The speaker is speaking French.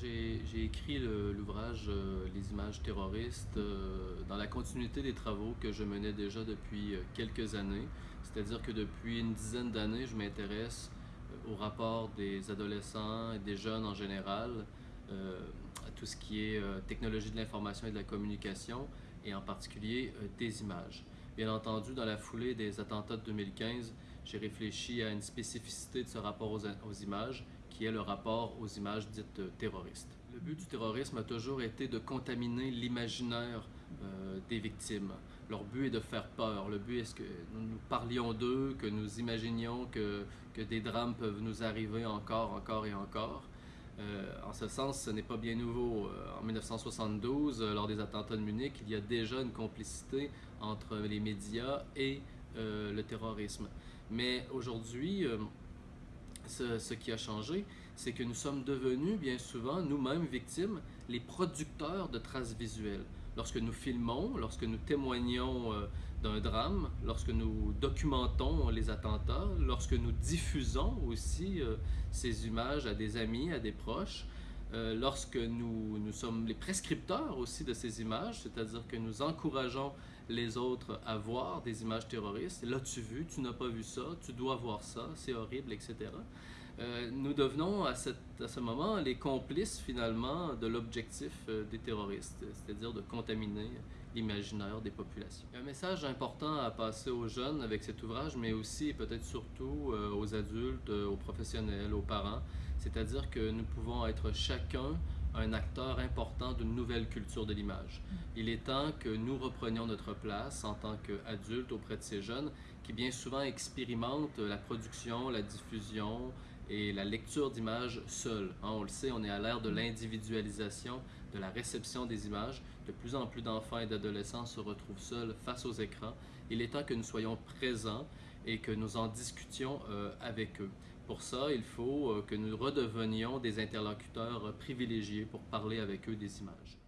j'ai écrit l'ouvrage euh, Les images terroristes euh, dans la continuité des travaux que je menais déjà depuis euh, quelques années. C'est-à-dire que depuis une dizaine d'années, je m'intéresse au rapport des adolescents et des jeunes en général, à tout ce qui est technologie de l'information et de la communication, et en particulier des images. Bien entendu, dans la foulée des attentats de 2015, j'ai réfléchi à une spécificité de ce rapport aux images qui est le rapport aux images dites terroristes. Le but du terrorisme a toujours été de contaminer l'imaginaire euh, des victimes. Leur but est de faire peur. Le but est que nous, parlions d'eux, que nous imaginions que, des drames peuvent nous arriver encore, encore et encore. Euh, en ce sens, ce n'est pas bien nouveau. Euh, en 1972, lors des attentats de Munich, il y a déjà une complicité entre les médias et le terrorisme. Mais aujourd'hui, ce, qui a changé, c'est que nous sommes devenus bien souvent nous-mêmes victimes, les producteurs de traces visuelles. Lorsque nous filmons, lorsque nous témoignons euh, d'un drame, lorsque nous documentons les attentats, lorsque nous diffusons aussi euh, ces images à des amis, à des proches, euh, lorsque nous, sommes les prescripteurs aussi de ces images, c'est-à-dire que nous encourageons les autres à voir des images terroristes. L'as-tu vu? Tu n'as pas vu ça? Tu dois voir ça? C'est horrible, etc. Euh, nous devenons à, cette, à, ce moment les complices finalement de l'objectif euh, des terroristes, c'est-à-dire de contaminer l'imaginaire des populations. Un message important à passer aux jeunes avec cet ouvrage, mais aussi et peut-être surtout aux adultes, aux professionnels, aux parents, c'est-à-dire que nous pouvons être chacun un acteur important d'une nouvelle culture de l'image. Il est temps que nous reprenions notre place en tant qu'adultes auprès de ces jeunes qui bien souvent expérimentent la production, la diffusion et la lecture d'images seuls. Hein, on le sait, on est à l'ère de l'individualisation, de la réception des images. De plus en plus d'enfants et d'adolescents se retrouvent seuls face aux écrans. Il est temps que nous soyons présents et que nous en discutions euh, avec eux. Pour ça, il faut euh, que nous redevenions des interlocuteurs privilégiés pour parler avec eux des images.